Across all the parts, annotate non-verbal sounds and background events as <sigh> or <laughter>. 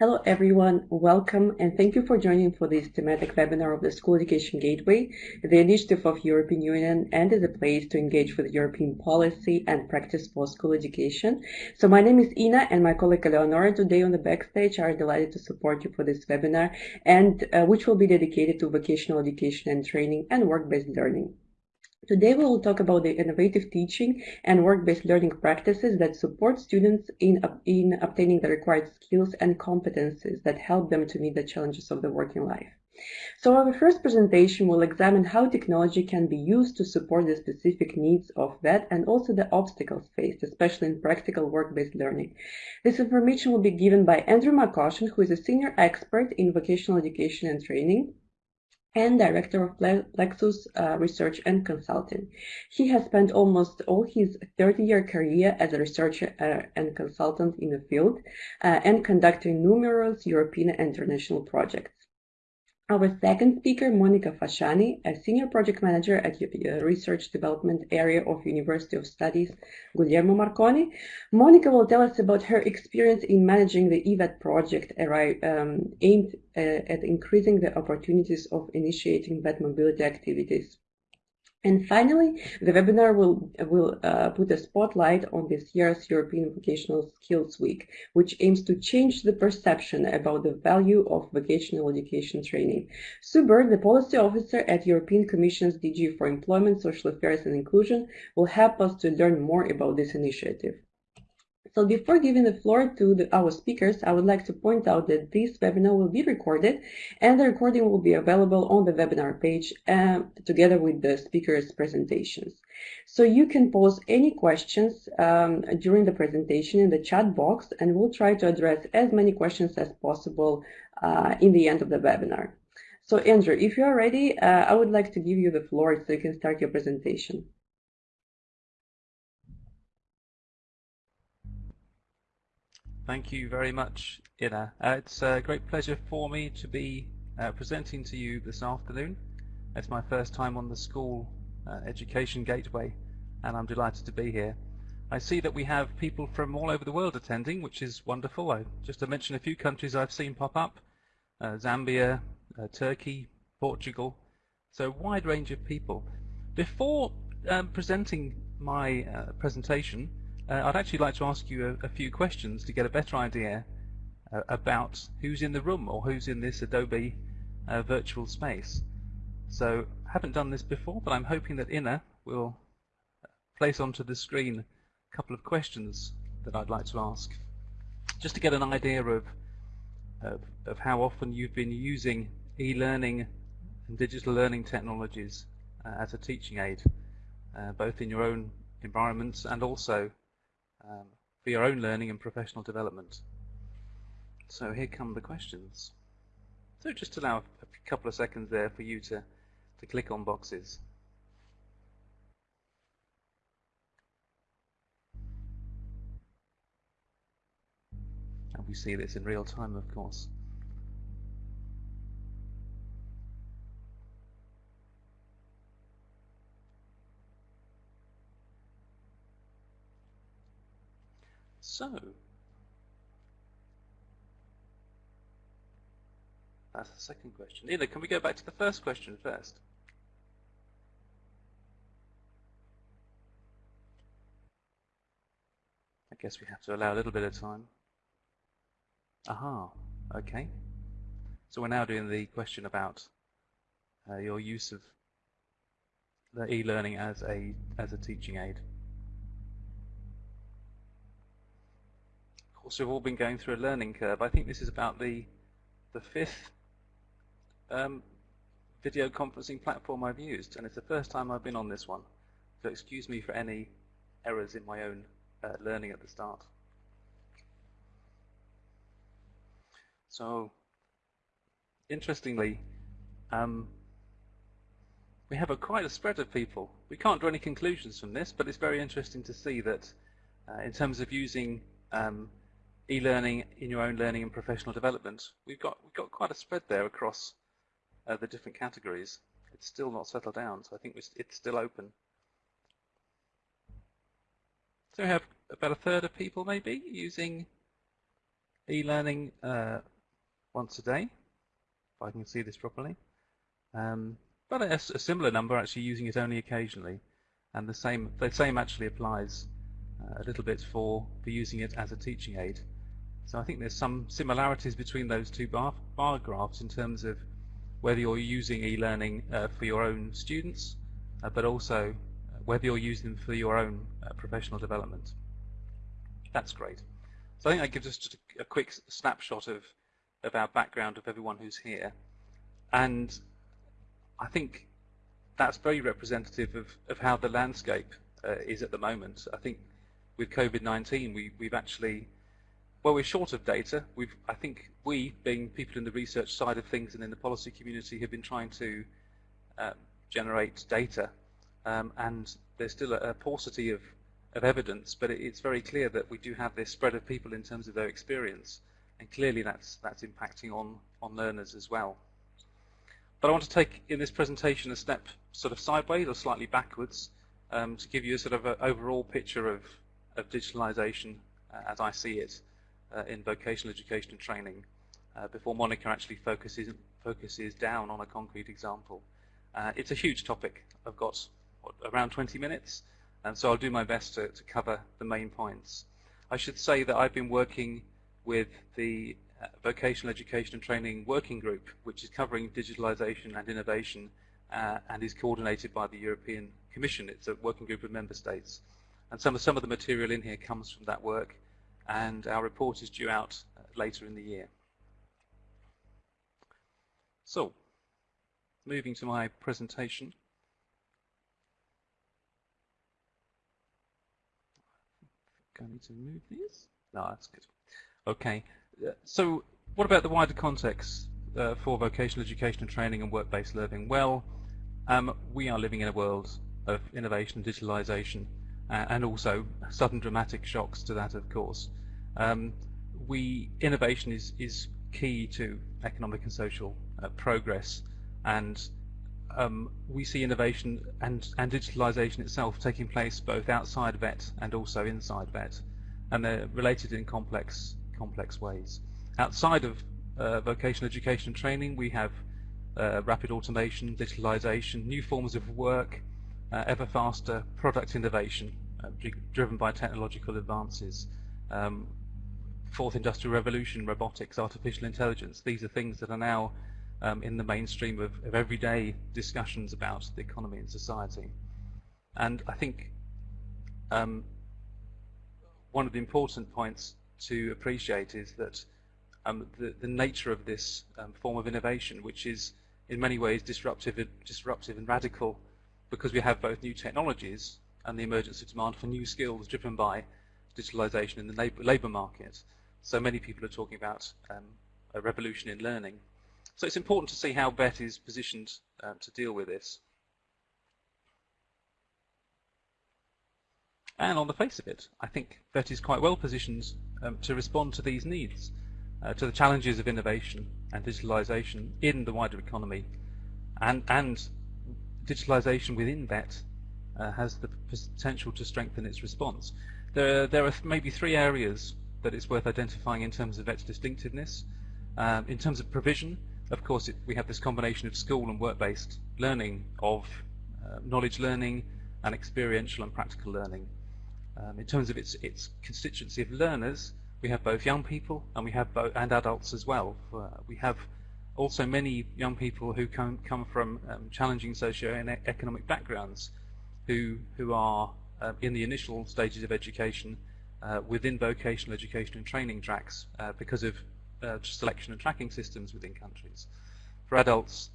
Hello everyone, welcome and thank you for joining for this thematic webinar of the School Education Gateway, the initiative of European Union and a place to engage with European policy and practice for school education. So my name is Ina and my colleague Eleonora today on the backstage are delighted to support you for this webinar and uh, which will be dedicated to vocational education and training and work-based learning. Today we will talk about the innovative teaching and work-based learning practices that support students in, in obtaining the required skills and competencies that help them to meet the challenges of the working life. So our first presentation will examine how technology can be used to support the specific needs of VET and also the obstacles faced, especially in practical work-based learning. This information will be given by Andrew McCoshan, who is a senior expert in vocational education and training and director of Plexus uh, Research and Consulting. He has spent almost all his 30-year career as a researcher uh, and consultant in the field uh, and conducting numerous European and international projects. Our second speaker, Monica Fasciani, a senior project manager at the research development area of University of Studies Guglielmo Marconi. Monica will tell us about her experience in managing the EVAT project um, aimed uh, at increasing the opportunities of initiating VET mobility activities. And finally, the webinar will, will uh, put a spotlight on this year's European Vocational Skills Week, which aims to change the perception about the value of vocational education training. Sue Bird, the policy officer at European Commission's DG for Employment, Social Affairs and Inclusion, will help us to learn more about this initiative. So before giving the floor to the, our speakers, I would like to point out that this webinar will be recorded and the recording will be available on the webinar page uh, together with the speakers' presentations. So you can pose any questions um, during the presentation in the chat box and we'll try to address as many questions as possible uh, in the end of the webinar. So Andrew, if you are ready, uh, I would like to give you the floor so you can start your presentation. Thank you very much, Ina. Uh, it's a great pleasure for me to be uh, presenting to you this afternoon. It's my first time on the school uh, education gateway and I'm delighted to be here. I see that we have people from all over the world attending, which is wonderful. I, just to mention a few countries I've seen pop up, uh, Zambia, uh, Turkey, Portugal, so a wide range of people. Before um, presenting my uh, presentation, uh, I'd actually like to ask you a, a, few questions to get a better idea uh, about who's in the room or who's in this Adobe uh, virtual space. So haven't done this before, but I'm hoping that Ina will place onto the screen a couple of questions that I'd like to ask, just to get an idea of, of, of how often you've been using e-learning and digital learning technologies uh, as a teaching aid, uh, both in your own environments and also um, for your own learning and professional development. So here come the questions. So just allow a couple of seconds there for you to, to click on boxes. And we see this in real time, of course. So, that's the second question. Either can we go back to the first question first? I guess we have to allow a little bit of time. Aha, okay. So we're now doing the question about uh, your use of the e-learning as a as a teaching aid. Course, we've all been going through a learning curve. I think this is about the the fifth um, video conferencing platform I've used, and it's the first time I've been on this one. So excuse me for any errors in my own uh, learning at the start. So, interestingly, um, we have a quite a spread of people. We can't draw any conclusions from this, but it's very interesting to see that uh, in terms of using um, e-learning in your own learning and professional development. We've got we've got quite a spread there across uh, the different categories. It's still not settled down, so I think it's still open. So we have about a third of people maybe using e-learning uh, once a day, if I can see this properly. Um, but a, a, similar number actually using it only occasionally. And the same, the same actually applies uh, a little bit for, for using it as a teaching aid. So I think there's some similarities between those two bar, bar graphs in terms of whether you're using e-learning uh, for your own students, uh, but also uh, whether you're using them for your own uh, professional development. That's great. So I think that gives us just a, a quick snapshot of, of our background of everyone who's here. And I think that's very representative of, of how the landscape uh, is at the moment. I think with COVID-19, we, we've actually, well, we're short of data. We've, I think we, being people in the research side of things and in the policy community, have been trying to uh, generate data, um, and there's still a, a paucity of, of evidence, but it, it's very clear that we do have this spread of people in terms of their experience, and clearly that's, that's impacting on, on learners as well. But I want to take in this presentation a step sort of sideways or slightly backwards um, to give you a sort of overall picture of, of digitalization uh, as I see it in vocational education and training uh, before Monica actually focuses, focuses down on a concrete example. Uh, it's a huge topic. I've got what, around 20 minutes, and so I'll do my best to, to cover the main points. I should say that I've been working with the uh, vocational Education and Training Working Group, which is covering digitalization and innovation uh, and is coordinated by the European Commission. It's a working group of member states. And some of, some of the material in here comes from that work, and our report is due out uh, later in the year. So, moving to my presentation. I need to move these. No, that's good. Okay, so what about the wider context uh, for vocational education and training and work-based learning? Well, um, we are living in a world of innovation and digitalization uh, and also sudden dramatic shocks to that, of course. Um, we Innovation is, is key to economic and social uh, progress and um, we see innovation and, and digitalization itself taking place both outside VET and also inside VET and they're related in complex complex ways. Outside of uh, vocational education and training, we have uh, rapid automation, digitalization, new forms of work, uh, ever faster product innovation uh, driven by technological advances. Um, fourth industrial revolution, robotics, artificial intelligence, these are things that are now um, in the mainstream of, of everyday discussions about the economy and society. And I think um, one of the important points to appreciate is that um, the, the, nature of this um, form of innovation, which is in many ways disruptive, disruptive and radical because we have both new technologies and the emergence of demand for new skills driven by digitalization in the labor, labor market. So many people are talking about um, a revolution in learning. So it's important to see how VET is positioned um, to deal with this. And on the face of it, I think VET is quite well positioned um, to respond to these needs, uh, to the challenges of innovation and digitalization in the wider economy. And, and digitalization within VET uh, has the potential to strengthen its response. There, there are maybe three areas that it's worth identifying in terms of its distinctiveness. Um, in terms of provision, of course, it, we have this combination of school and work-based learning of uh, knowledge learning and experiential and practical learning. Um, in terms of its, its constituency of learners, we have both young people and we have both, and adults as well. Uh, we have also many young people who come, come from um, challenging socio and economic backgrounds who, who are uh, in the initial stages of education uh, within vocational education and training tracks uh, because of uh, selection and tracking systems within countries. For adults,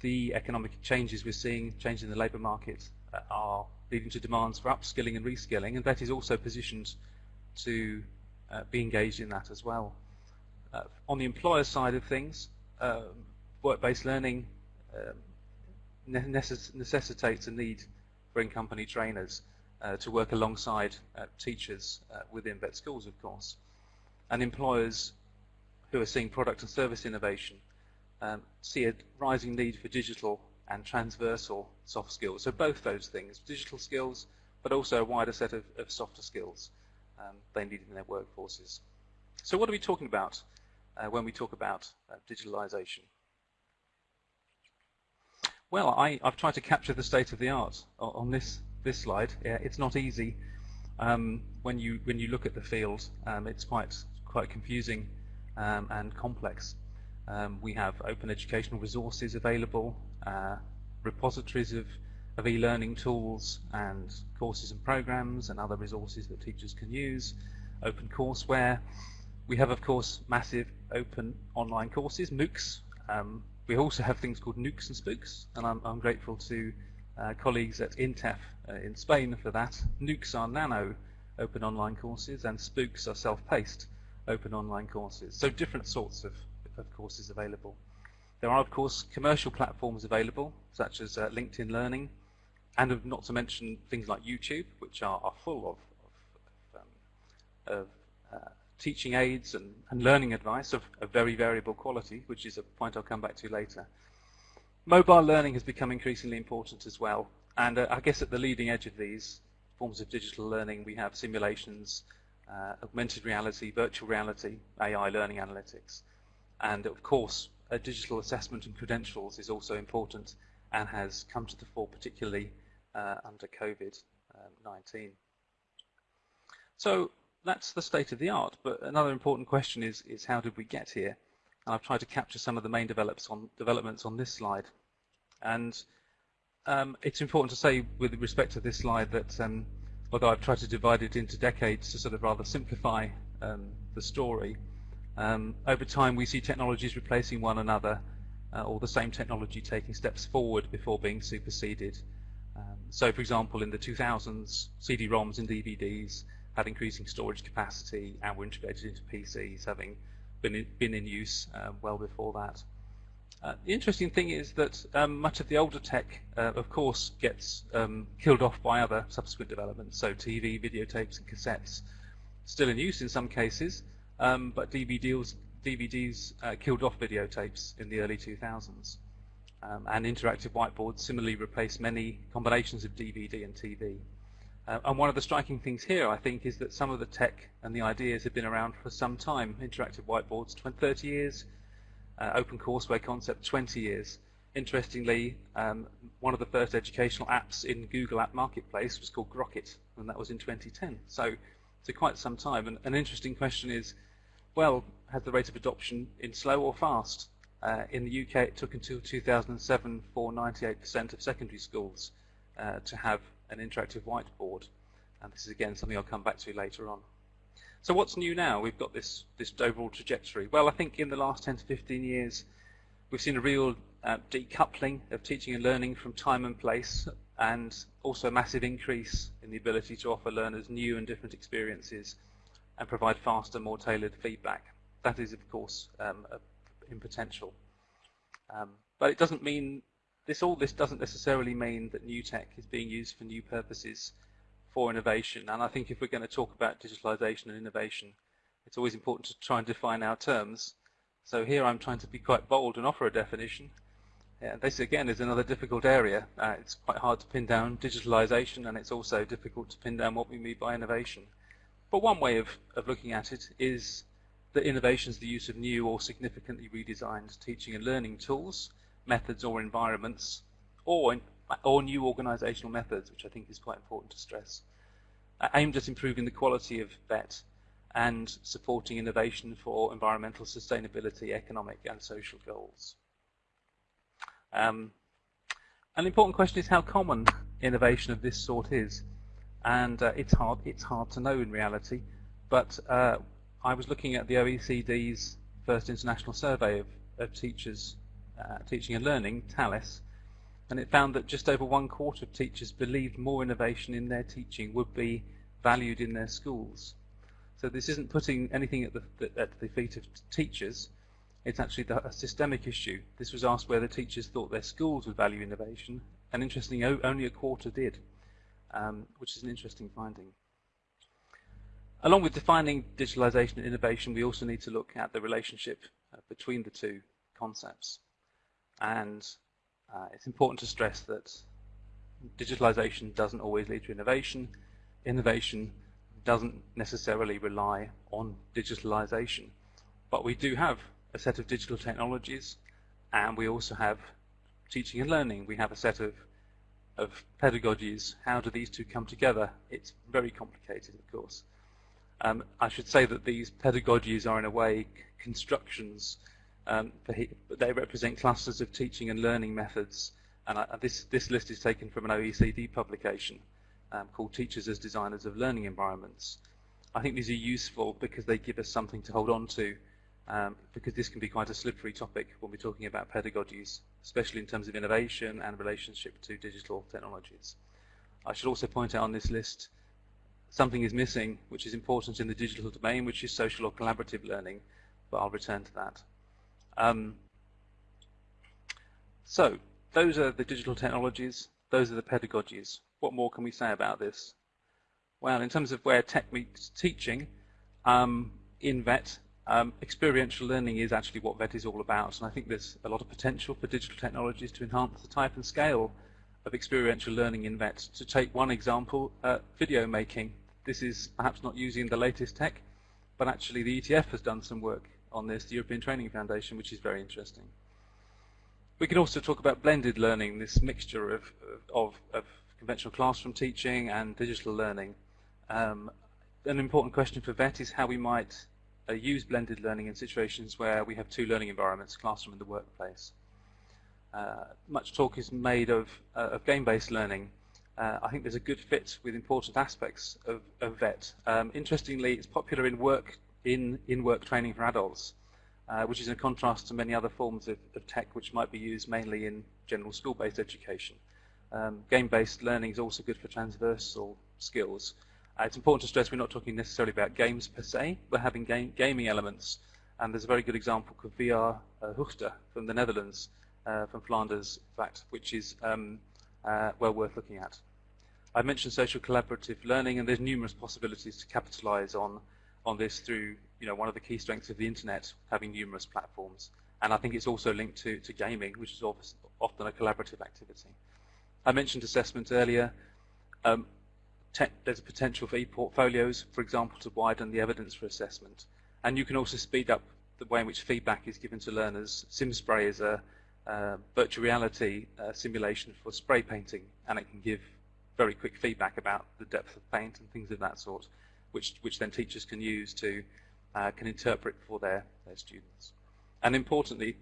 the economic changes we're seeing, change in the labour market, uh, are leading to demands for upskilling and reskilling, and VET is also positioned to uh, be engaged in that as well. On the employer side of things, um, work-based learning um, necess necessitates a need for in-company trainers to work alongside uh, teachers uh, within VET schools, of course. And employers who are seeing product and service innovation um, see a rising need for digital and transversal soft skills. So both those things, digital skills, but also a wider set of, of softer skills um, they need in their workforces. So what are we talking about uh, when we talk about uh, digitalization? Well, I, have tried to capture the state of the art on this this slide. Yeah, it's not easy um, when you when you look at the field. Um, it's quite quite confusing um, and complex. Um, we have open educational resources available, uh, repositories of, of e-learning tools and courses and programs and other resources that teachers can use, open courseware. We have, of course, massive open online courses, MOOCs, um, we also have things called NOOCs and SPOOCs, and I'm, I'm grateful to uh, colleagues at INTEF uh, in Spain for that. NOOCs are nano open online courses, and SPOOCs are self-paced open online courses. So different sorts of, of courses available. There are, of course, commercial platforms available, such as uh, LinkedIn Learning, and not to mention things like YouTube, which are, are full of, of, um, of uh, teaching aids and, and learning advice of, of very variable quality, which is a point I'll come back to later. Mobile learning has become increasingly important as well, and uh, I guess at the leading edge of these forms of digital learning we have simulations, uh, augmented reality, virtual reality, AI learning analytics, and of course uh, digital assessment and credentials is also important and has come to the fore particularly uh, under COVID-19. So that's the state of the art. But another important question is, is how did we get here? And I've tried to capture some of the main develops on, developments on this slide. And um, it's important to say with respect to this slide that um, although I've tried to divide it into decades to sort of rather simplify um, the story, um, over time we see technologies replacing one another uh, or the same technology taking steps forward before being superseded. Um, so for example in the 2000s, CD-ROMs and DVDs had increasing storage capacity and were integrated into PCs, having been in, been in use uh, well before that. Uh, the interesting thing is that um, much of the older tech, uh, of course, gets um, killed off by other subsequent developments. So TV, videotapes, and cassettes still in use in some cases, um, but DVDs, DVDs uh, killed off videotapes in the early 2000s. Um, and interactive whiteboards similarly replaced many combinations of DVD and TV. Uh, and one of the striking things here, I think, is that some of the tech and the ideas have been around for some time. Interactive whiteboards, 20, 30 years. Uh, open courseware concept, 20 years. Interestingly, um, one of the first educational apps in Google App Marketplace was called Grokkit, and that was in 2010. So, so quite some time. And an interesting question is, well, has the rate of adoption been slow or fast? Uh, in the UK, it took until 2007 for 98% of secondary schools uh, to have an interactive whiteboard. And this is again something I'll come back to later on. So what's new now? We've got this, this overall trajectory. Well, I think in the last 10 to 15 years, we've seen a real uh, decoupling of teaching and learning from time and place, and also a massive increase in the ability to offer learners new and different experiences and provide faster, more tailored feedback. That is, of course, um, in potential. Um, but it doesn't mean this all this doesn't necessarily mean that new tech is being used for new purposes for innovation. And I think if we're going to talk about digitalization and innovation, it's always important to try and define our terms. So here I'm trying to be quite bold and offer a definition. Yeah, this again is another difficult area. Uh, it's quite hard to pin down digitalization and it's also difficult to pin down what we mean by innovation. But one way of, of looking at it is that innovation is the use of new or significantly redesigned teaching and learning tools methods or environments, or, or new organizational methods, which I think is quite important to stress, aimed at improving the quality of VET and supporting innovation for environmental sustainability, economic and social goals. Um, an important question is how common innovation of this sort is, and uh, it's hard it's hard to know in reality. But uh, I was looking at the OECD's first international survey of, of teachers uh, teaching and Learning, TALIS, and it found that just over one quarter of teachers believed more innovation in their teaching would be valued in their schools. So this isn't putting anything at the, at the feet of teachers, it's actually a systemic issue. This was asked whether teachers thought their schools would value innovation, and interestingly, only a quarter did, um, which is an interesting finding. Along with defining digitalization and innovation, we also need to look at the relationship uh, between the two concepts. And uh, it's important to stress that digitalization doesn't always lead to innovation. Innovation doesn't necessarily rely on digitalization. But we do have a set of digital technologies and we also have teaching and learning. We have a set of, of pedagogies. How do these two come together? It's very complicated, of course. Um, I should say that these pedagogies are in a way constructions. Um, they represent clusters of teaching and learning methods. And I, this, this list is taken from an OECD publication um, called Teachers as Designers of Learning Environments. I think these are useful because they give us something to hold on to um, because this can be quite a slippery topic when we're talking about pedagogies, especially in terms of innovation and relationship to digital technologies. I should also point out on this list something is missing which is important in the digital domain, which is social or collaborative learning, but I'll return to that. Um, so, those are the digital technologies, those are the pedagogies. What more can we say about this? Well, in terms of where tech meets teaching, um, in VET, um, experiential learning is actually what VET is all about, and I think there's a lot of potential for digital technologies to enhance the type and scale of experiential learning in VET. To take one example, uh, video making. This is perhaps not using the latest tech, but actually the ETF has done some work on this, the European Training Foundation, which is very interesting. We can also talk about blended learning, this mixture of, of, of conventional classroom teaching and digital learning. Um, an important question for VET is how we might uh, use blended learning in situations where we have two learning environments, classroom and the workplace. Uh, much talk is made of, uh, of game-based learning. Uh, I think there's a good fit with important aspects of, of VET. Um, interestingly, it's popular in work in in-work training for adults, uh, which is in contrast to many other forms of, of, tech which might be used mainly in general school-based education. Um, game-based learning is also good for transversal skills. Uh, it's important to stress we're not talking necessarily about games per se. We're having game, gaming elements, and there's a very good example called VR uh, Hoogte from the Netherlands, uh, from Flanders, in fact, which is um, uh, well worth looking at. I mentioned social collaborative learning, and there's numerous possibilities to capitalize on on this through you know one of the key strengths of the internet, having numerous platforms. And I think it's also linked to, to gaming, which is often a collaborative activity. I mentioned assessment earlier. Um, there's a potential for e-portfolios, for example, to widen the evidence for assessment. And you can also speed up the way in which feedback is given to learners. SimSpray is a uh, virtual reality uh, simulation for spray painting, and it can give very quick feedback about the depth of paint and things of that sort, which, which then teachers can use to uh, can interpret for their, their students. And importantly,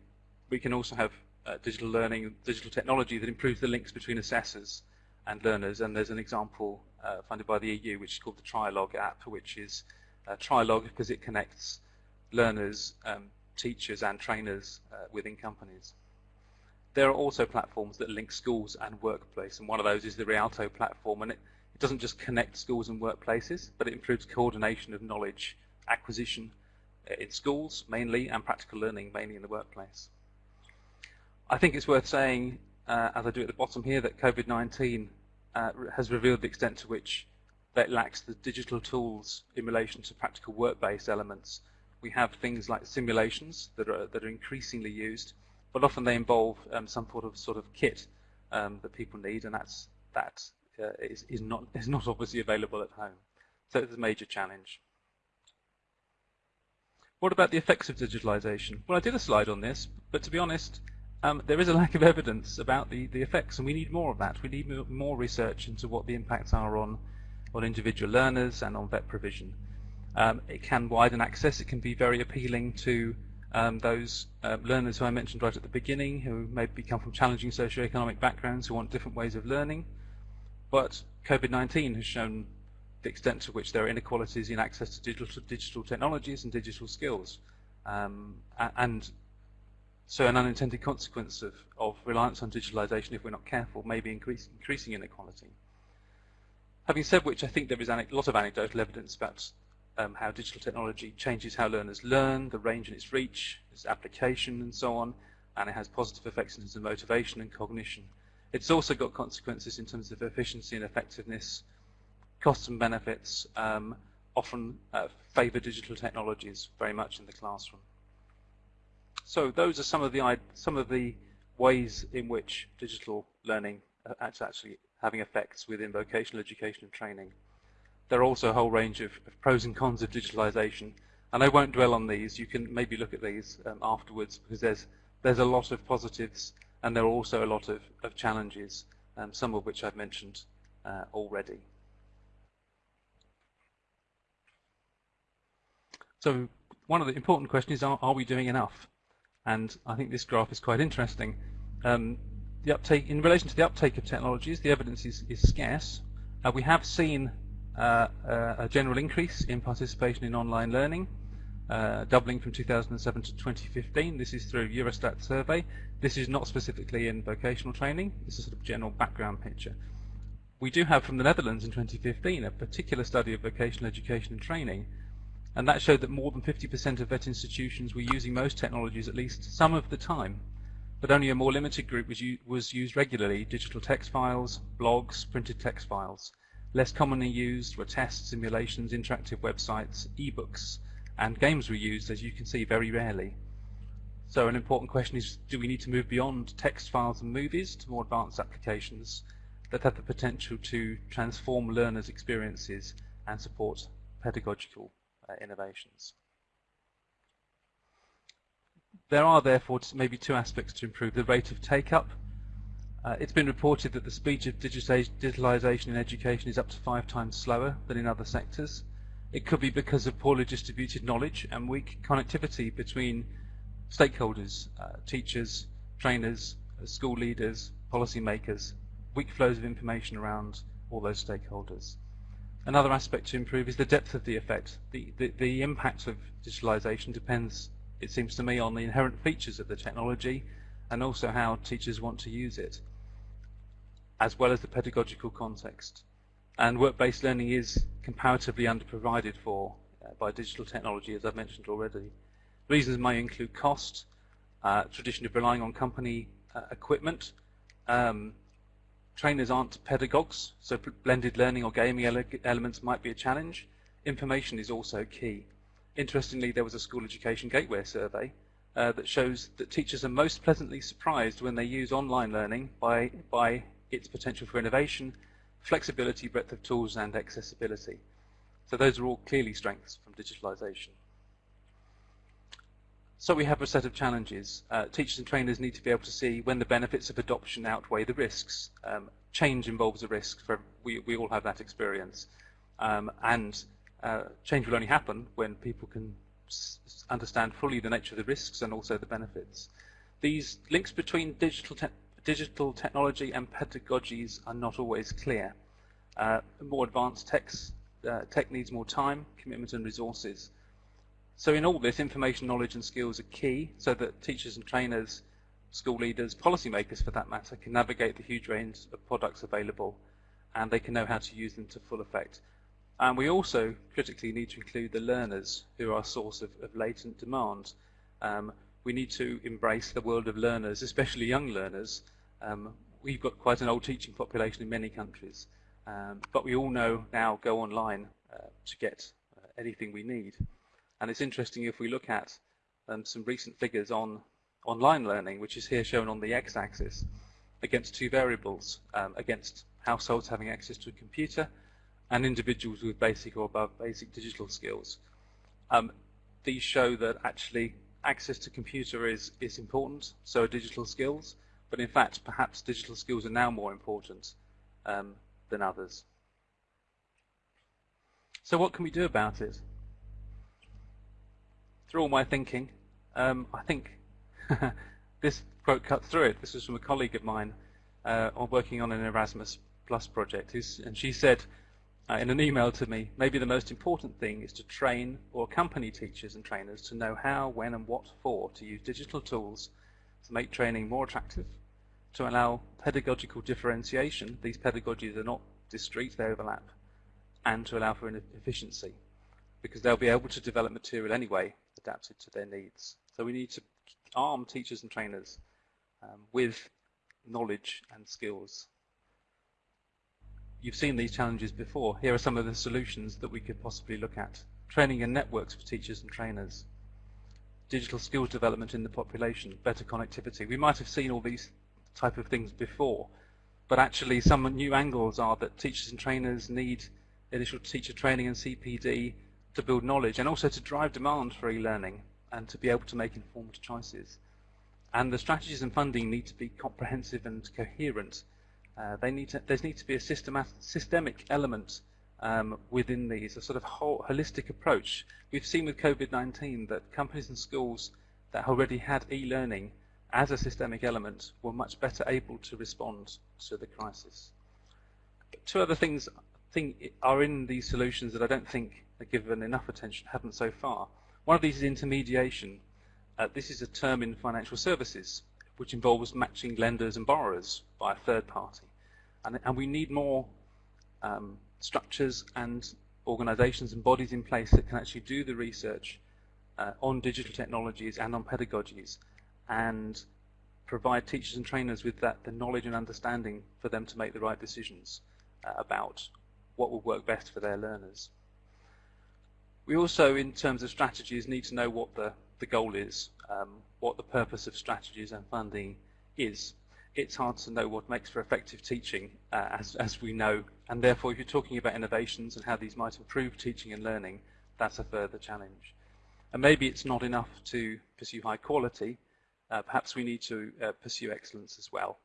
we can also have uh, digital learning, digital technology that improves the links between assessors and learners. And there's an example uh, funded by the EU, which is called the Trilog app, which is uh, Trilog because it connects learners, um, teachers, and trainers uh, within companies. There are also platforms that link schools and workplace, and one of those is the Rialto platform, and it, it doesn't just connect schools and workplaces, but it improves coordination of knowledge acquisition uh, in schools mainly, and practical learning mainly in the workplace. I think it's worth saying, uh, as I do at the bottom here, that COVID-19 uh, has revealed the extent to which that lacks the digital tools in relation to practical work-based elements. We have things like simulations that are that are increasingly used, but often they involve um, some sort of sort of kit um, that people need, and that's that uh, is, is not <laughs> is not obviously available at home. So it's a major challenge. What about the effects of digitalization? Well, I did a slide on this, but to be honest, um, there is a lack of evidence about the, the effects, and we need more of that. We need more research into what the impacts are on, on individual learners and on vet provision. Um, it can widen access. It can be very appealing to um, those uh, learners who I mentioned right at the beginning, who maybe come from challenging socioeconomic backgrounds, who want different ways of learning. But COVID-19 has shown the extent to which there are inequalities in access to digital, digital technologies and digital skills. Um, and so an unintended consequence of, of reliance on digitalization, if we're not careful, may be increase, increasing inequality. Having said which, I think there is a lot of anecdotal evidence about um, how digital technology changes how learners learn, the range and its reach, its application and so on, and it has positive effects in terms of motivation and cognition. It's also got consequences in terms of efficiency and effectiveness, costs and benefits, um, often uh, favor digital technologies very much in the classroom. So those are some of the some of the ways in which digital learning is actually having effects within vocational education and training. there are also a whole range of, of, pros and cons of digitalization. And I won't dwell on these. You can maybe look at these um, afterwards because there's there's a lot of positives and there are also a lot of, of challenges, um, some of which I've mentioned uh, already. So one of the important questions is, are, are we doing enough? And I think this graph is quite interesting. Um, the uptake, in relation to the uptake of technologies, the evidence is, is scarce. Uh, we have seen uh, uh, a general increase in participation in online learning, uh, doubling from 2007 to 2015. This is through Eurostat survey. This is not specifically in vocational training. This is sort of general background picture. We do have from the Netherlands in 2015 a particular study of vocational education and training and that showed that more than 50% of vet institutions were using most technologies at least some of the time, but only a more limited group was, was used regularly, digital text files, blogs, printed text files. Less commonly used were tests, simulations, interactive websites, ebooks, and games were used, as you can see, very rarely. So an important question is, do we need to move beyond text files and movies to more advanced applications that have the potential to transform learners' experiences and support pedagogical uh, innovations. There are therefore maybe two aspects to improve the rate of take-up. Uh, it's been reported that the speed of digitalization in education is up to five times slower than in other sectors. It could be because of poorly distributed knowledge and weak connectivity between stakeholders, uh, teachers, trainers, uh, school leaders, policymakers, weak flows of information around all those stakeholders. Another aspect to improve is the depth of the effect. The, the, the impact of digitalization depends, it seems to me, on the inherent features of the technology and also how teachers want to use it, as well as the pedagogical context. And work-based learning is comparatively underprovided for uh, by digital technology, as I've mentioned already. Reasons may include cost, uh, tradition of relying on company uh, equipment, um, Trainers aren't pedagogues, so blended learning or gaming ele elements might be a challenge. Information is also key. Interestingly, there was a school education gateway survey uh, that shows that teachers are most pleasantly surprised when they use online learning by, by its potential for innovation, flexibility, breadth of tools, and accessibility. So those are all clearly strengths from digitalization. So we have a set of challenges. Uh, teachers and trainers need to be able to see when the benefits of adoption outweigh the risks. Um, change involves a risk. For we, we all have that experience. Um, and uh, change will only happen when people can understand fully the nature of the risks and also the benefits. These links between digital, digital technology and pedagogies are not always clear. Uh, more advanced techs, uh, tech needs more time, commitment and resources. So in all this, information, knowledge and skills are key so that teachers and trainers, school leaders, policymakers for that matter, can navigate the huge range of products available and they can know how to use them to full effect. And we also critically need to include the learners who are a source of, of latent demand. Um, we need to embrace the world of learners, especially young learners. Um, we've got quite an old teaching population in many countries, um, but we all know now go online uh, to get uh, anything we need. And it's interesting if we look at um, some recent figures on online learning, which is here shown on the x-axis, against two variables, um, against households having access to a computer and individuals with basic or above basic digital skills. Um, these show that actually access to computer is, is important, so are digital skills, but in fact perhaps digital skills are now more important um, than others. So what can we do about it? through all my thinking, um, I think <laughs> this quote cut through it. This was from a colleague of mine uh, working on an Erasmus Plus project, and she said uh, in an email to me, maybe the most important thing is to train or accompany teachers and trainers to know how, when, and what for to use digital tools to make training more attractive, to allow pedagogical differentiation. These pedagogies are not discrete, they overlap, and to allow for efficiency, because they'll be able to develop material anyway adapted to their needs. So we need to arm teachers and trainers um, with knowledge and skills. You've seen these challenges before. Here are some of the solutions that we could possibly look at. Training and networks for teachers and trainers. Digital skills development in the population, better connectivity. We might have seen all these type of things before, but actually some new angles are that teachers and trainers need initial teacher training and CPD to build knowledge and also to drive demand for e-learning and to be able to make informed choices. And the strategies and funding need to be comprehensive and coherent. Uh, they need to, there needs to be a systemic element um, within these, a sort of whole, holistic approach. We've seen with COVID-19 that companies and schools that already had e-learning as a systemic element were much better able to respond to the crisis. Two other things I think are in these solutions that I don't think are given enough attention, haven't so far. One of these is intermediation. Uh, this is a term in financial services which involves matching lenders and borrowers by a third party. And, and we need more um, structures and organizations and bodies in place that can actually do the research uh, on digital technologies and on pedagogies and provide teachers and trainers with that the knowledge and understanding for them to make the right decisions uh, about what will work best for their learners. We also, in terms of strategies, need to know what the, the goal is, um, what the purpose of strategies and funding is. It's hard to know what makes for effective teaching, uh, as, as we know, and therefore if you're talking about innovations and how these might improve teaching and learning, that's a further challenge. And maybe it's not enough to pursue high quality, uh, perhaps we need to uh, pursue excellence as well.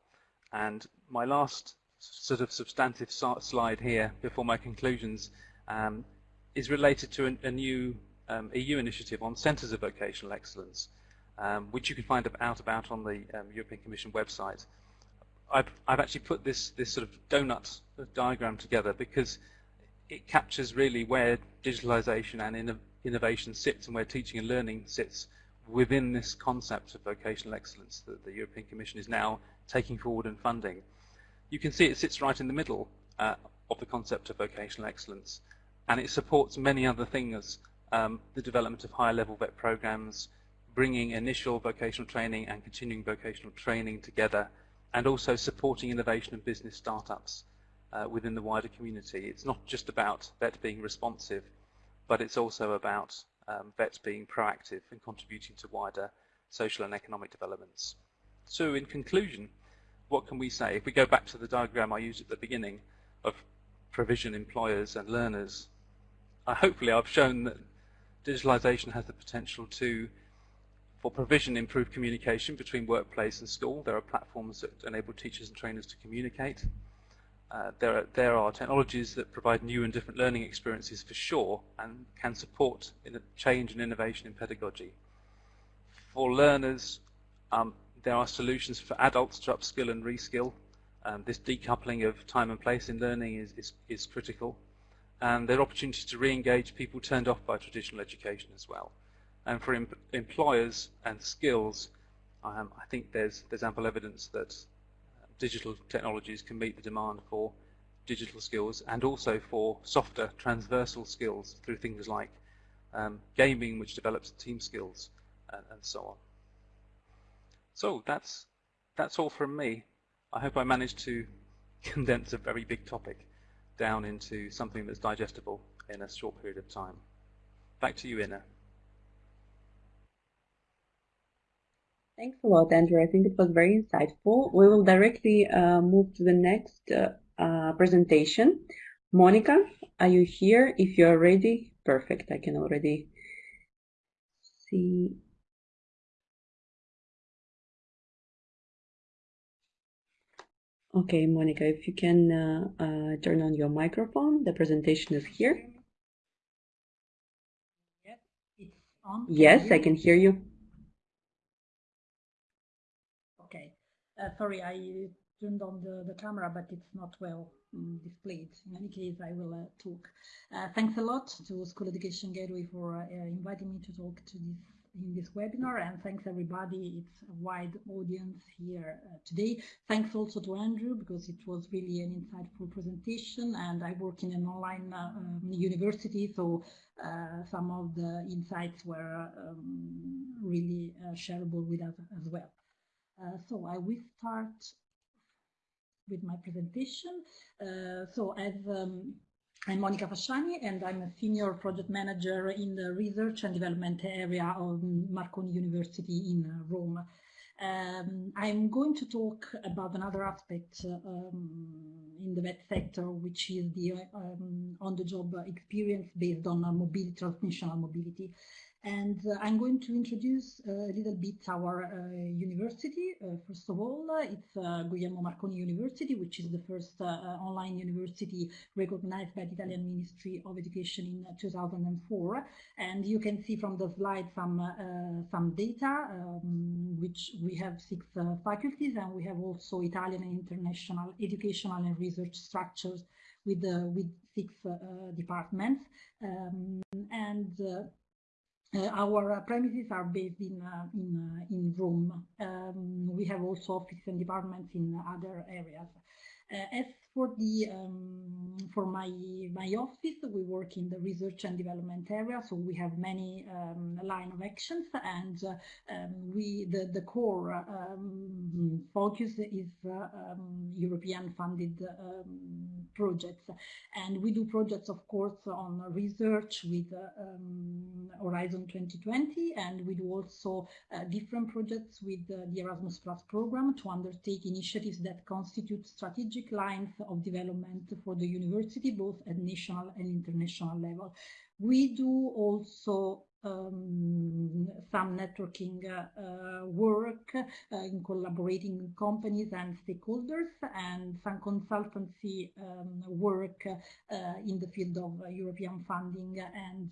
And my last sort of substantive slide here before my conclusions um, is related to a, a new um, EU initiative on centres of vocational excellence, um, which you can find out about on the um, European Commission website. I've, I've, actually put this, this sort of donut diagram together because it captures really where digitalization and inno innovation sits and where teaching and learning sits within this concept of vocational excellence that the European Commission is now taking forward and funding. You can see it sits right in the middle uh, of the concept of vocational excellence and it supports many other things, um, the development of higher level VET programs, bringing initial vocational training and continuing vocational training together and also supporting innovation and business startups uh, within the wider community. It's not just about VET being responsive, but it's also about um, VET being proactive and contributing to wider social and economic developments. So in conclusion, what can we say? If we go back to the diagram I used at the beginning of provision, employers and learners, uh, hopefully I've shown that digitalization has the potential to, for provision, improved communication between workplace and school. There are platforms that enable teachers and trainers to communicate. Uh, there, are, there are technologies that provide new and different learning experiences for sure and can support change and innovation in pedagogy. For learners, um, there are solutions for adults to upskill and reskill. Um, this decoupling of time and place in learning is, is, is critical. And there are opportunities to re-engage people turned off by traditional education as well. And for em employers and skills, um, I think there's, there's ample evidence that uh, digital technologies can meet the demand for digital skills and also for softer transversal skills through things like um, gaming, which develops team skills, and, and so on. So that's that's all from me. I hope I managed to <laughs> condense a very big topic down into something that's digestible in a short period of time. Back to you, Ina. Thanks a lot, Andrew. I think it was very insightful. We will directly uh, move to the next uh, uh, presentation. Monica, are you here? If you are ready, perfect. I can already see Okay, Monica, if you can uh, uh, turn on your microphone, the presentation is here. Yes, it's on. Yes, I can hear you. Uh, sorry, I turned on the, the camera, but it's not well um, displayed. In any case, I will uh, talk. Uh, thanks a lot to School Education Gateway for uh, inviting me to talk to this in this webinar and thanks everybody. It's a wide audience here uh, today. Thanks also to Andrew because it was really an insightful presentation and I work in an online uh, um, university so some of the insights were um, really shareable with us as well. Uh, so I will start with my presentation. Uh, so as um, I'm Monica Fasciani and I'm a senior project manager in the research and development area of Marconi University in Rome. Um, I'm going to talk about another aspect um, in the vet sector, which is the um, on-the-job experience based on mobility, transnational mobility. And uh, I'm going to introduce uh, a little bit our uh, university. Uh, first of all, it's uh, Guglielmo Marconi University, which is the first uh, online university recognized by the Italian Ministry of Education in 2004. And you can see from the slide some some data, um, which we have six faculties, and we have also Italian and international educational and research structures with with six departments. Um, and uh, our premises are based in uh, in uh, in Rome. Um, we have also offices and departments in other areas. as for the um, for my my office, we work in the research and development area, so we have many um, line of actions, and uh, um, we the the core um, focus is uh, um, European funded um, projects, and we do projects, of course, on research with uh, Horizon 2020, and we do also uh, different projects with uh, the Erasmus Plus program to undertake initiatives that constitute strategic lines of development for the university, both at national and international level. We do also um, some networking uh, work uh, in collaborating with companies and stakeholders and some consultancy um, work uh, in the field of European funding and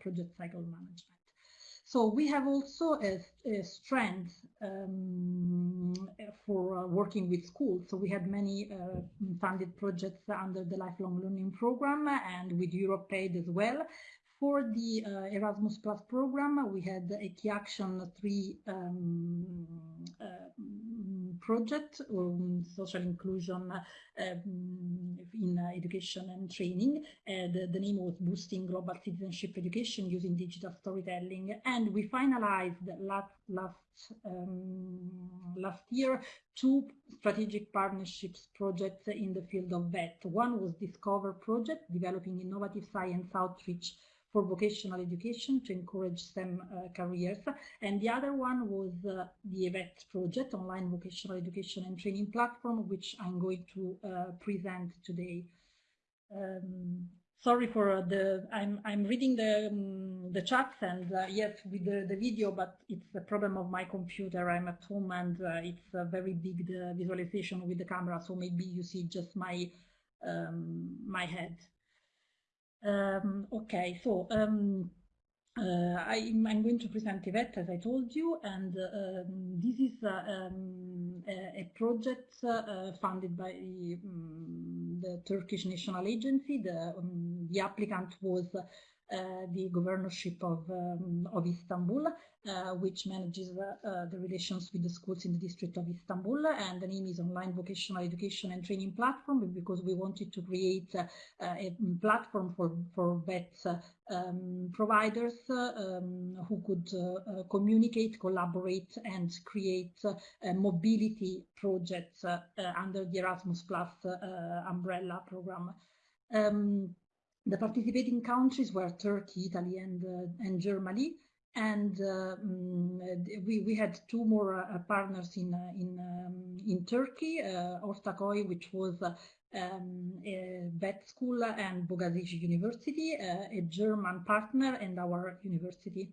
project cycle management. So we have also a, a strength um, for uh, working with schools. So we had many uh, funded projects under the lifelong learning program and with Europe Aid as well. For the uh, Erasmus Plus program, we had a key action three um, uh, project on social inclusion um, in uh, education and training. Uh, the, the, name was Boosting Global Citizenship Education using Digital Storytelling. And we finalized last, last, um, last year two strategic partnerships projects in the field of VET. One was Discover Project, developing innovative science outreach for vocational education to encourage STEM uh, careers. And the other one was uh, the EVET project, online vocational education and training platform, which I'm going to uh, present today. Um, sorry for the I'm I'm reading the um, the chats and uh, yes with the, the video but it's a problem of my computer I'm at home and uh, it's a very big the visualization with the camera so maybe you see just my um, my head um, okay, so um, uh, I, am going to present EVET as I told you, and um, this is uh, um, a, a, project uh, funded by um, the Turkish National Agency. The, um, the applicant was the governorship of, um, of Istanbul, uh, which manages uh, the relations with the schools in the district of Istanbul. And the name is Online Vocational Education and Training Platform because we wanted to create a platform for, for VET um, providers um, who could uh, communicate, collaborate, and create uh, mobility projects uh, under the Erasmus Plus umbrella program. Um, the participating countries were Turkey, Italy, and, uh, and Germany. And uh, mm, we, we had two more uh, partners in, in, um, in Turkey, Ortaköy, which was um, a VET school, and Bogazici University, a German partner, and our university.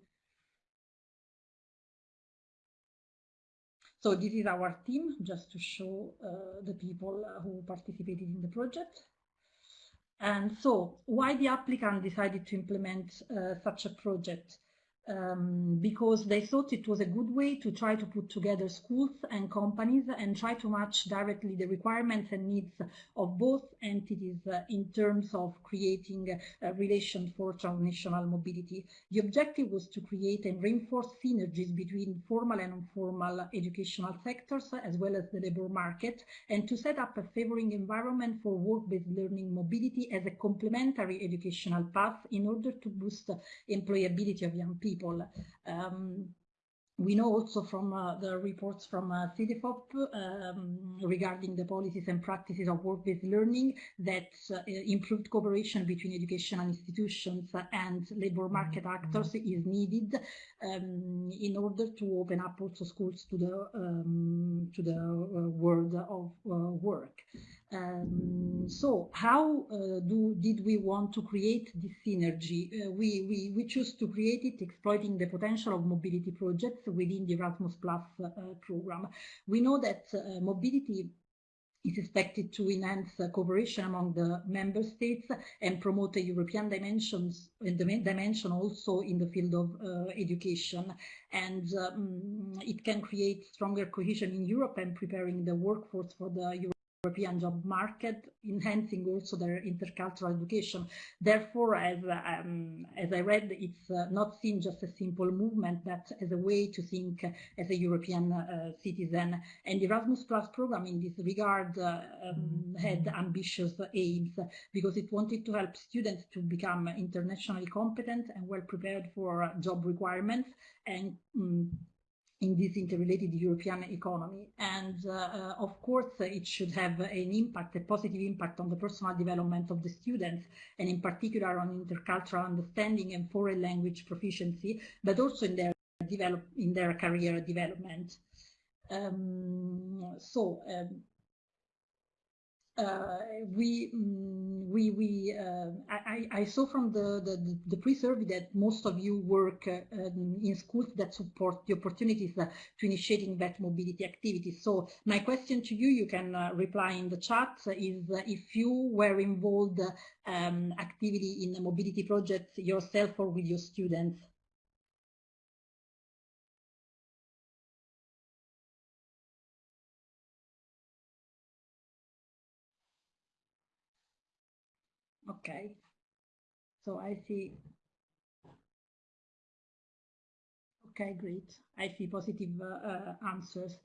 So this is our team, just to show uh, the people who participated in the project. And so why the applicant decided to implement uh, such a project? Um, because they thought it was a good way to try to put together schools and companies and try to match directly the requirements and needs of both entities uh, in terms of creating a relation for transnational mobility. The objective was to create and reinforce synergies between formal and informal educational sectors as well as the labor market and to set up a favoring environment for work-based learning mobility as a complementary educational path in order to boost employability of young people people. Um, we know also from uh, the reports from uh, Cedefop um, regarding the policies and practices of work-based learning that uh, improved cooperation between educational institutions and labor market mm-hmm. actors is needed um, in order to open up also schools to the um, to the uh, world of uh, work. Um, so how uh, do did we want to create this synergy? Uh, we, we, we choose to create it exploiting the potential of mobility projects within the Erasmus Plus uh, program. We know that uh, mobility is expected to enhance uh, cooperation among the member states and promote a European dimensions in dimension also in the field of uh, education. And um, it can create stronger cohesion in Europe and preparing the workforce for the European job market, enhancing also their intercultural education. Therefore, as, um, as I read, it's uh, not seen just a simple movement, but as a way to think as a European uh, citizen. And the Erasmus Plus program in this regard uh, um, had ambitious aims because it wanted to help students to become internationally competent and well prepared for job requirements and um, in this interrelated European economy. And uh, of course, it should have an impact, a positive impact on the personal development of the students, and in particular on intercultural understanding and foreign language proficiency, but also in their develop in their career development. Um, so um, uh, we mm, we we uh, I, I saw from the the, the pre-survey that most of you work uh, um, in schools that support the opportunities to initiating that mobility activities. So my question to you, you can uh, reply in the chat, is uh, if you were involved um, activity in a mobility projects yourself or with your students. Okay. So I see. Okay, great. I see positive uh, uh, answers.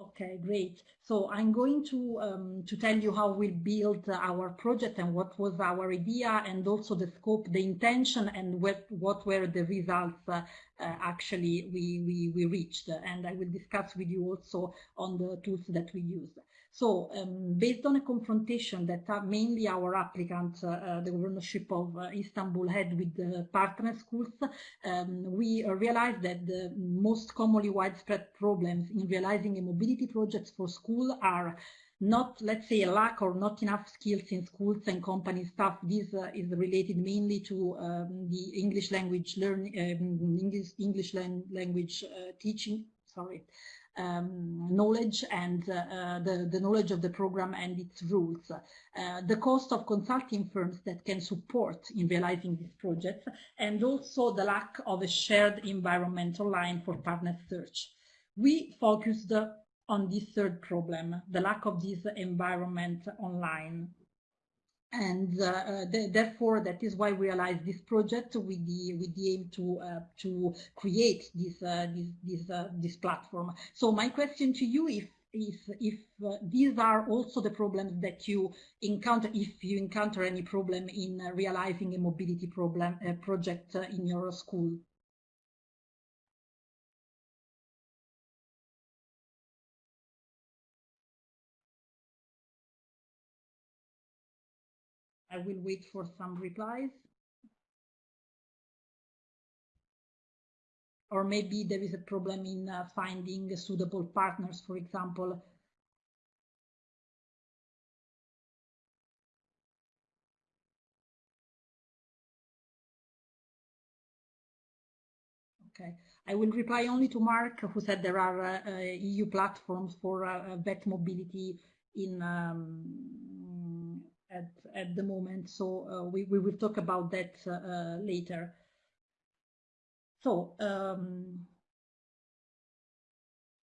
Okay, great. So I'm going to um, to tell you how we built our project and what was our idea and also the scope, the intention and what, what were the results uh, uh, actually we, we, we reached. And I will discuss with you also on the tools that we use. So um, based on a confrontation that uh, mainly our applicant, uh, uh, the governorship of uh, Istanbul had with the partner schools, um, we uh, realized that the most commonly widespread problems in realizing a mobility projects for school are not, let's say, a lack or not enough skills in schools and company staff. This uh, is related mainly to um, the English language learning, um, English, English language teaching, sorry, um, knowledge and uh, the, the knowledge of the program and its rules, uh, the cost of consulting firms that can support in realizing these projects, and also the lack of a shared environmental line for partner search. We focused on this third problem, the lack of this environment online and uh, uh therefore that is why we realized this project with the with the aim to uh, to create this uh, this this uh, this platform. So my question to you if if if uh, these are also the problems that you encounter if you encounter any problem in realizing a mobility problem project in your school I will wait for some replies. Or maybe there is a problem in uh, finding suitable partners, for example. Okay, I will reply only to Mark, who said there are uh, uh, EU platforms for uh, VET mobility in um, at, at the moment. So uh, we, we will talk about that uh, later. So um,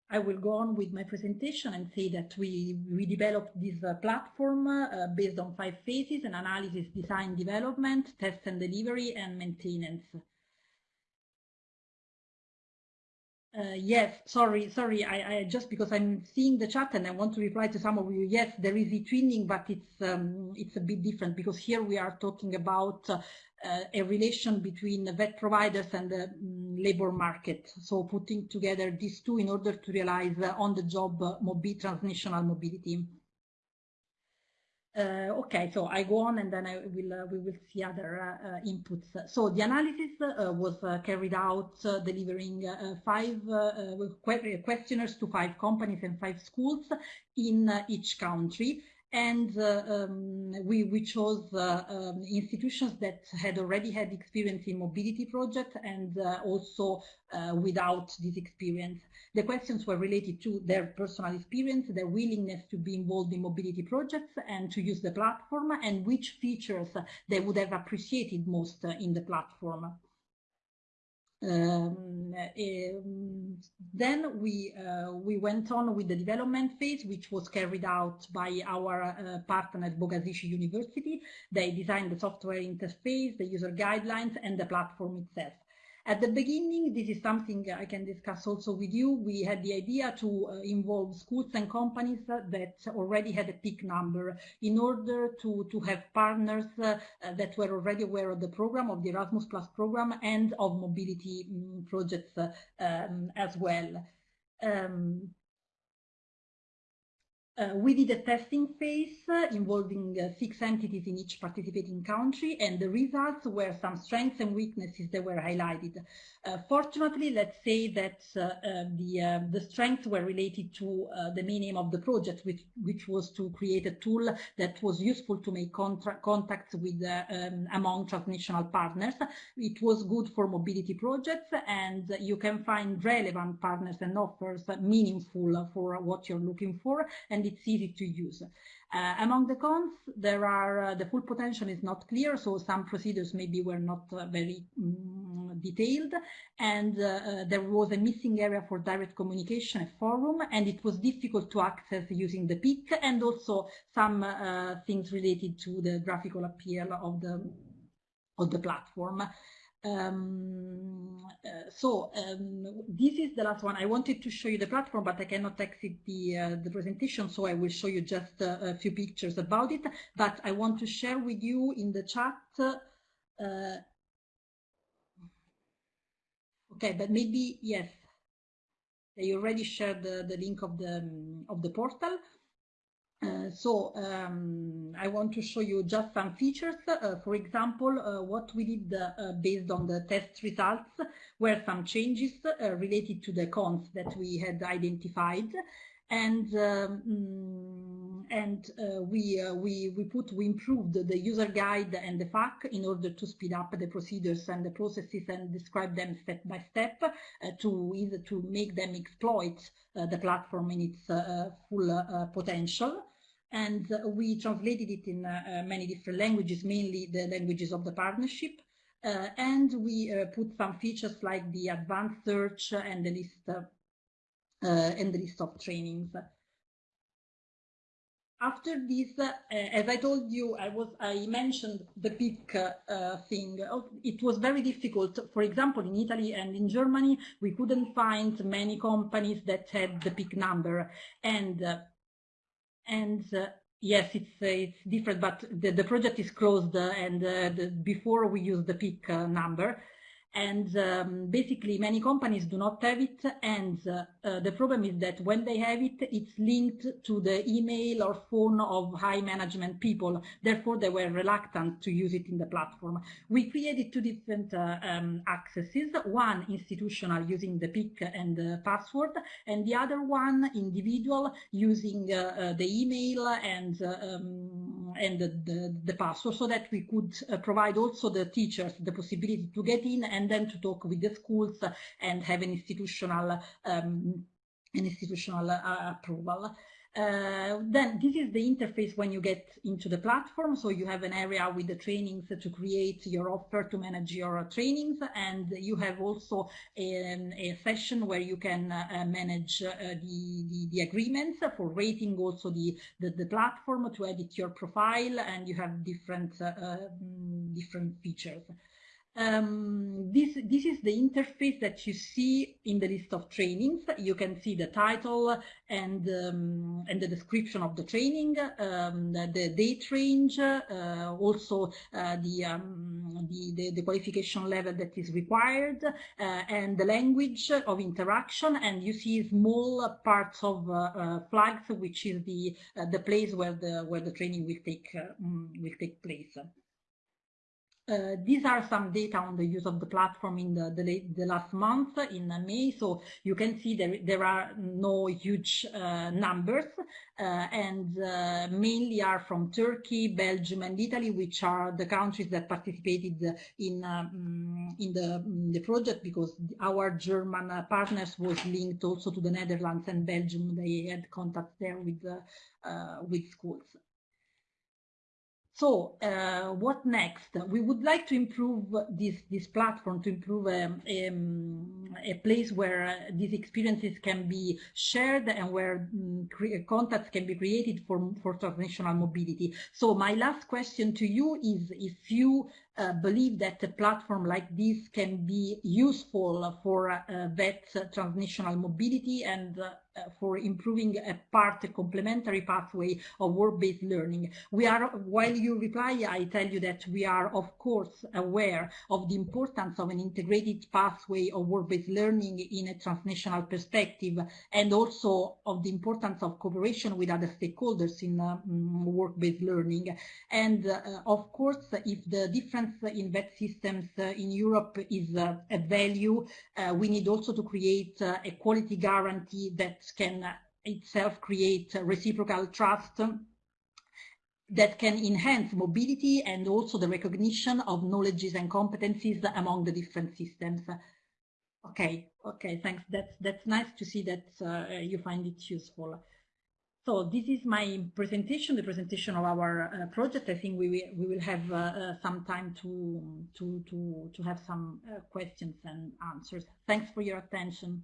I will go on with my presentation and say that we, we developed this uh, platform uh, based on five phases, an analysis, design, development, test and delivery, and maintenance. Uh, yes, sorry, sorry. I, I, just because I'm seeing the chat and I want to reply to some of you. Yes, there is eTwinning, but it's um, it's a bit different because here we are talking about uh, a relation between the VET providers and the um, labor market. So putting together these two in order to realize uh, on-the-job uh, mobi transnational mobility. Uh, okay, so I go on and then I will uh, we will see other uh, uh inputs. So the analysis uh, was uh, carried out delivering five questionnaires to five companies and five schools in each country and uh, um, we, we chose uh, um, institutions that had already had experience in mobility projects and uh, also without this experience. The questions were related to their personal experience, their willingness to be involved in mobility projects and to use the platform and which features they would have appreciated most in the platform. Um, um, then we uh, we went on with the development phase, which was carried out by our uh, partner at Bogazici University. They designed the software interface, the user guidelines, and the platform itself. At the beginning, this is something I can discuss also with you. We had the idea to uh, involve schools and companies uh, that already had a PIC number in order to, to have partners uh, that were already aware of the program, of the Erasmus Plus program, and of mobility um, projects uh, um, as well. Um, uh, we did a testing phase uh, involving uh, six entities in each participating country and the results were some strengths and weaknesses that were highlighted. Uh, fortunately, let's say that uh, uh, the, the strengths were related to the main aim of the project, which, which was to create a tool that was useful to make contacts with um, among transnational partners. It was good for mobility projects and you can find relevant partners and offers meaningful for what you're looking for and it's easy to use. Uh, among the cons, there are uh, the full potential is not clear, so some procedures maybe were not uh, very um, detailed, and uh, uh, there was a missing area for direct communication, a forum, and it was difficult to access using the PIC, and also some uh, things related to the graphical appeal of the of the platform. Um, uh, so um, this is the last one. I wanted to show you the platform, but I cannot exit the uh, the presentation, so I will show you just uh, a few pictures about it. But I want to share with you in the chat. Uh, okay, but maybe yes, they already shared the, the link of the um, of the portal. Uh, so um, I want to show you just some features. Uh, for example, uh, what we did uh, based on the test results were some changes uh, related to the cons that we had identified. And um, and we we we put we improved the user guide and the FAQ in order to speed up the procedures and the processes and describe them step by step to either to make them exploit the platform in its full potential and we translated it in uh, uh, many different languages, mainly the languages of the partnership. Uh, and we put some features like the advanced search and the list and the list of trainings after this, as I told you, I was I mentioned the uh, thing. It was very difficult. For example, in Italy and in Germany, we couldn't find many companies that had the PIC number, and and uh, yes, it's uh, it's different, but the, the project is closed, uh, and the, before we use the PIC number, and um, basically many companies do not have it. And uh, uh, the problem is that when they have it it's linked to the email or phone of high management people. Therefore they were reluctant to use it in the platform. We created two different uh, um, accesses. One institutional using the PIC and the password and the other one individual using uh, uh, the email and uh, um, and the, the, the, password so that we could provide also the teachers the possibility to get in and and then to talk with the schools and have an institutional um, an institutional uh, approval. Uh, then this is the interface when you get into the platform. So you have an area with the trainings to create your offer to manage your trainings. And you have also a, a session where you can uh, manage uh, the, the, the, agreements for rating also the, the, the, platform to edit your profile and you have different, uh, mm, different features. Um, this, this is the interface that you see in the list of trainings. You can see the title and, um, and the description of the training, um, the, the, date range, uh, also uh, the, um, the, the, the, qualification level that is required, uh, and the language of interaction. And you see small parts of uh, uh, flags, which is the, uh, the place where the, where the training will take, mm, will take place. Uh, these are some data on the use of the platform in the, the, the last month in May. So you can see there, there are no huge uh, numbers uh, and uh, mainly are from Turkey, Belgium and Italy, which are the countries that participated in, um, in, the, the project because our German uh, partners was linked also to the Netherlands and Belgium. They had contact there with, uh, with schools. So uh, what next? We would like to improve this, this platform, to improve um, um, a place where uh, these experiences can be shared and where um, contacts can be created for, for transnational mobility. So my last question to you is if you uh, believe that a platform like this can be useful for uh, that transnational mobility and uh, for improving a part, a complementary pathway of work-based learning. We are, while you reply, I tell you that we are, of course, aware of the importance of an integrated pathway of work-based learning in a transnational perspective, and also of the importance of cooperation with other stakeholders in mm, work-based learning. And uh, of course, if the in VET systems uh, in Europe is uh, a value, uh, we need also to create a quality guarantee that can itself create reciprocal trust that can enhance mobility and also the recognition of knowledges and competencies among the different systems. Okay, okay, thanks. That's that's nice to see that uh, you find it useful. So this is my presentation, the presentation of our uh, project. I think we will, we will have uh, uh some time to to to to have some uh, questions and answers. Thanks for your attention.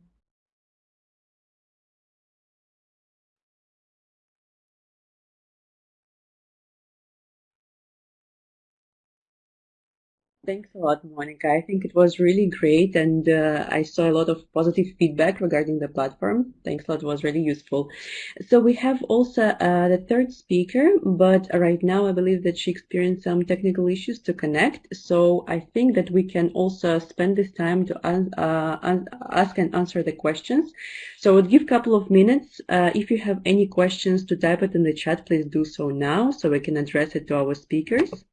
Thanks a lot, Monica. I think it was really great, and uh, I saw a lot of positive feedback regarding the platform. Thanks a lot, it was really useful. So we have also uh, the third speaker, but right now I believe that she experienced some technical issues to connect. So I think that we can also spend this time to uh, ask and answer the questions. So I would give a couple of minutes. Uh, if you have any questions to type it in the chat, please do so now so we can address it to our speakers.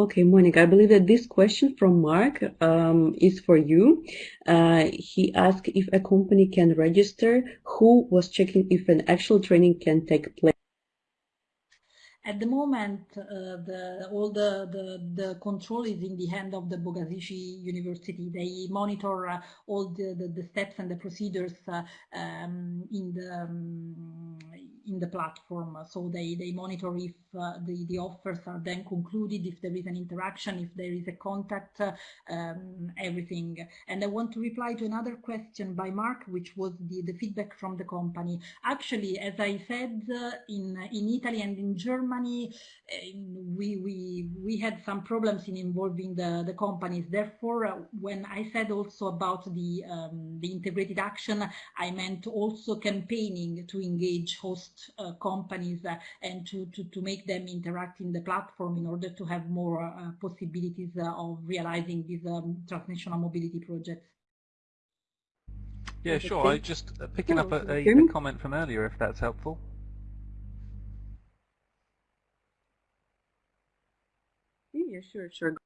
Okay, Monica, I believe that this question from Mark um, is for you. Uh, he asked if a company can register, who was checking if an actual training can take place. At the moment, uh, the, all the, the, the, control is in the hand of the Bogazici University. They monitor uh, all the, the, the, steps and the procedures uh, um, in the um, in the platform. So they, they monitor if uh, the, the offers are then concluded, if there is an interaction, if there is a contact, um, everything. And I want to reply to another question by Mark, which was the, the feedback from the company. Actually, as I said, uh, in, in Italy and in Germany, uh, we, we, we had some problems in involving the, the companies. Therefore, uh, when I said also about the, um, the integrated action, I meant also campaigning to engage host uh, companies and to, to, to make them interact in the platform in order to have more uh, possibilities uh, of realizing these um, transnational mobility projects. Yeah, sure. I just uh, picking up a, a, a, comment from earlier, if that's helpful. Yeah, sure, sure.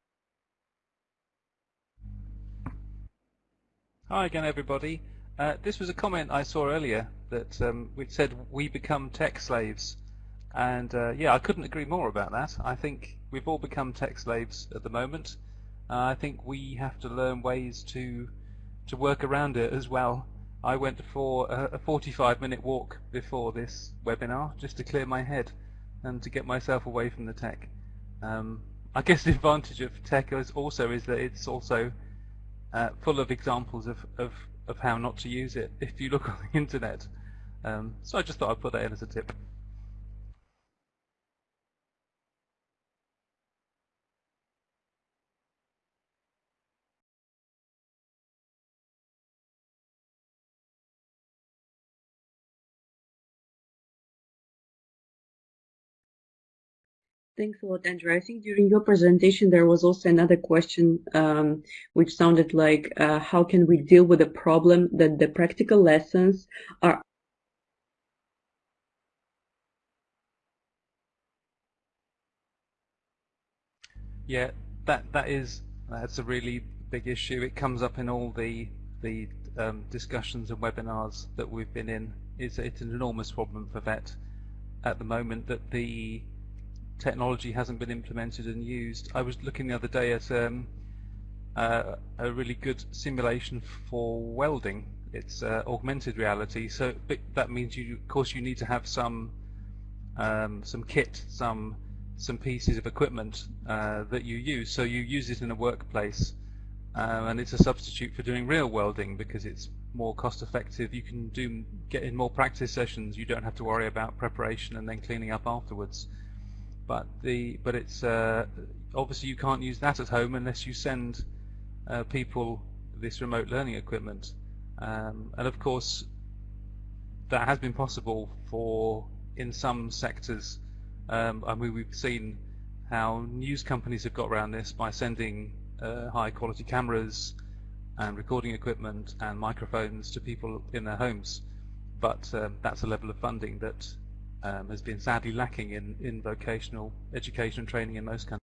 Hi again, everybody. Uh, this was a comment I saw earlier that um, which said we become tech slaves. And uh, yeah, I couldn't agree more about that. I think we've all become tech slaves at the moment. Uh, I think we have to learn ways to to work around it as well. I went for a, a 45 minute walk before this webinar just to clear my head and to get myself away from the tech. Um, I guess the advantage of tech is also is that it's also uh, full of examples of, of, of how not to use it if you look <laughs> on the internet. Um, so I just thought I'd put that in as a tip. Thanks a lot, Andrew. I think during your presentation there was also another question um, which sounded like uh, how can we deal with the problem that the practical lessons are Yeah, that that is that's a really big issue. It comes up in all the the um, discussions and webinars that we've been in. It's it's an enormous problem for VET at the moment that the technology hasn't been implemented and used. I was looking the other day at um, uh, a really good simulation for welding. It's uh, augmented reality, so that means you, of course, you need to have some um, some kit, some some pieces of equipment uh, that you use. So you use it in a workplace, uh, and it's a substitute for doing real welding because it's more cost effective. You can do get in more practice sessions. You don't have to worry about preparation and then cleaning up afterwards. But the but it's uh, obviously you can't use that at home unless you send uh, people this remote learning equipment. Um, and of course, that has been possible for in some sectors. Um, I mean, we've seen how news companies have got around this by sending uh, high quality cameras and recording equipment and microphones to people in their homes. But um, that's a level of funding that um, has been sadly lacking in, in vocational education and training in most countries.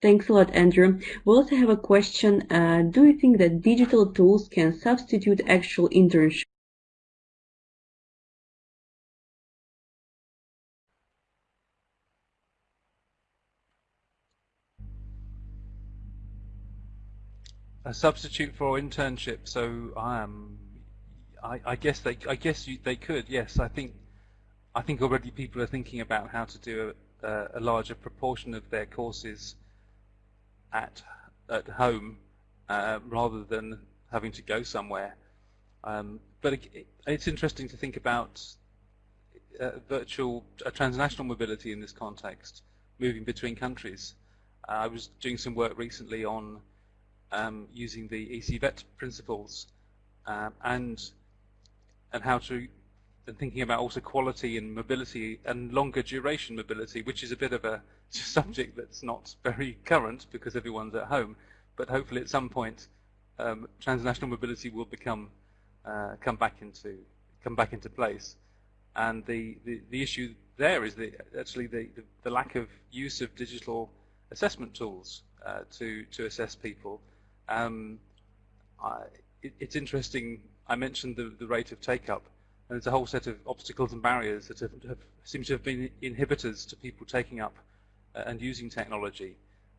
Thanks a lot, Andrew. We also have a question. Uh, do you think that digital tools can substitute actual internship? A substitute for internship. So um, I, I guess they, I guess you, they could. Yes, I think, I think already people are thinking about how to do a, a larger proportion of their courses at at home uh, rather than having to go somewhere. Um, but it, it's interesting to think about uh, virtual uh, transnational mobility in this context, moving between countries. Uh, I was doing some work recently on um, using the ECVET principles um, and and how to and thinking about also quality and mobility and longer duration mobility, which is a bit of a <laughs> subject that's not very current because everyone's at home, but hopefully at some point um, transnational mobility will become uh, come back into come back into place. And the, the, the issue there is the, actually the, the, the, lack of use of digital assessment tools uh, to to assess people. Um, I, it, it's interesting. I mentioned the, the rate of take up and there's a whole set of obstacles and barriers that have, have, seem to have been inhibitors to people taking up uh, and using technology.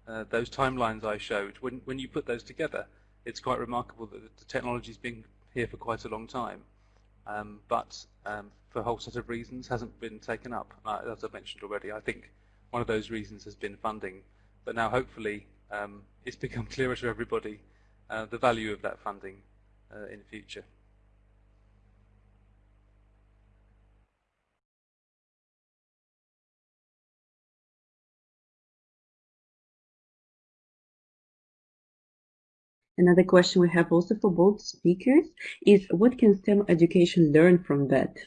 Uh, those timelines I showed, when, when you put those together, it's quite remarkable that the technology's been here for quite a long time, um, but um, for a whole set of reasons hasn't been taken up. Uh, as I mentioned already, I think one of those reasons has been funding, but now hopefully um, it's become <laughs> clearer to everybody uh, the value of that funding uh, in the future. Another question we have also for both speakers is what can STEM education learn from that?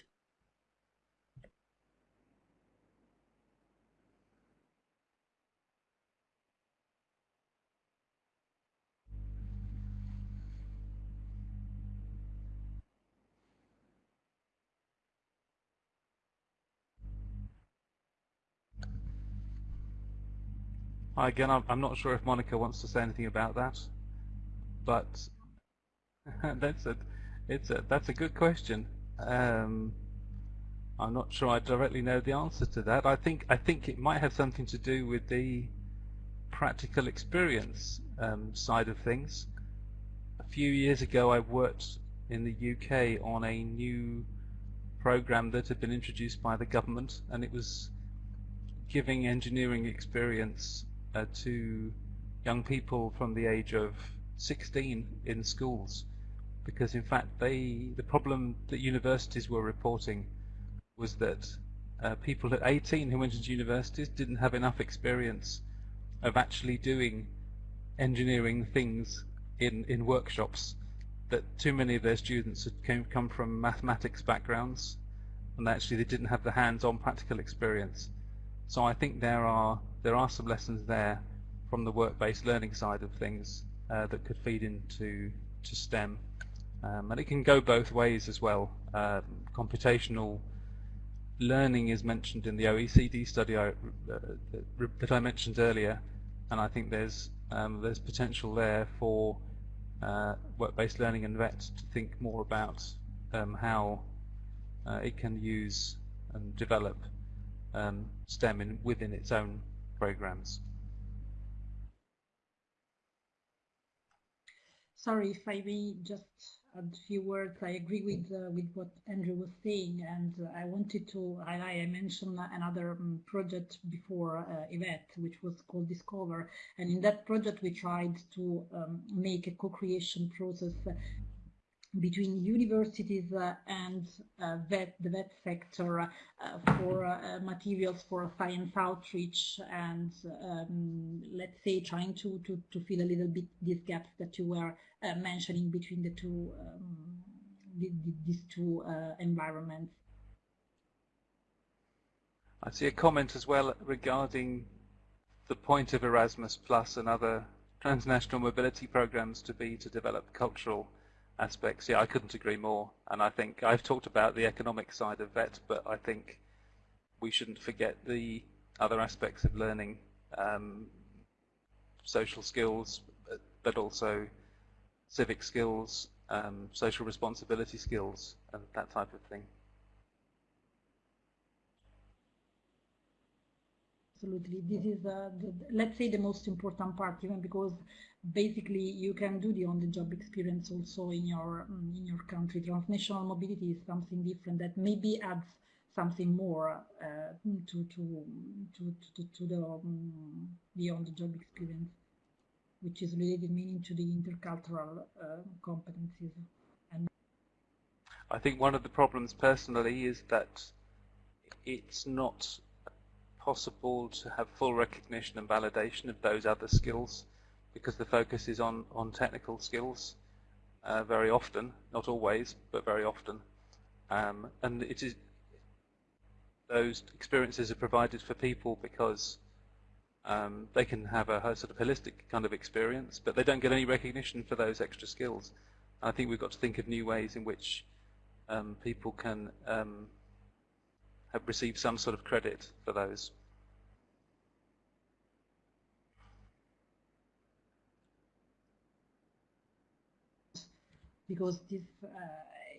Again, I'm not sure if Monica wants to say anything about that but <laughs> that's a, it's a, that's a good question. Um, I'm not sure I directly know the answer to that. I think I think it might have something to do with the practical experience um, side of things. A few years ago, I worked in the UK on a new program that had been introduced by the government, and it was giving engineering experience uh, to young people from the age of 16 in schools because in fact they the problem that universities were reporting was that uh, people at 18 who went into universities didn't have enough experience of actually doing engineering things in, in workshops that too many of their students had came, come from mathematics backgrounds and actually they didn't have the hands-on practical experience. So I think there are there are some lessons there from the work-based learning side of things uh, that could feed into to STEM. Um, and it can go both ways as well. Um, computational learning is mentioned in the OECD study I, uh, that I mentioned earlier, and I think there's um, there's potential there for uh, work-based learning and VET to think more about um, how uh, it can use and develop um, STEM in, within its own programs. Sorry if I may just add a few words. I agree with uh, with what Andrew was saying, and uh, I wanted to highlight. I mentioned another um, project before uh, EVET, which was called Discover, and in that project we tried to um, make a co-creation process between universities uh, and uh, VET, the VET sector uh, for uh, materials for science outreach and um, let's say trying to, to, to fill a little bit these gaps that you were uh, mentioning between the two um, the, the, these two uh, environments. I see a comment as well regarding the point of Erasmus Plus and other transnational mobility programs to be to develop cultural aspects. Yeah, I couldn't agree more. And I think I've talked about the economic side of VET, but I think we shouldn't forget the other aspects of learning, um, social skills, but also civic skills, um, social responsibility skills, and that type of thing. Absolutely. This is, uh, the, let's say, the most important part, even because basically you can do the on-the-job experience also in your mm, in your country. Transnational mobility is something different that maybe adds something more uh, to, to, to, to, to the um, the on-the-job experience, which is related meaning to the intercultural uh, competencies. And I think one of the problems personally is that it's not possible to have full recognition and validation of those other skills because the focus is on, on technical skills uh, very often, not always, but very often. Um, and it is those experiences are provided for people because um, they can have a, a, sort of holistic kind of experience, but they don't get any recognition for those extra skills. And I think we've got to think of new ways in which um, people can um, have received some sort of credit for those. Because this, uh,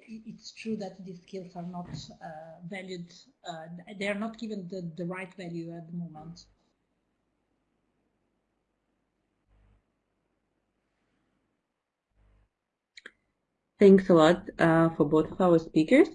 it's true that these skills are not uh, valued, uh, they are not given the, the right value at the moment. Thanks a lot uh, for both of our speakers.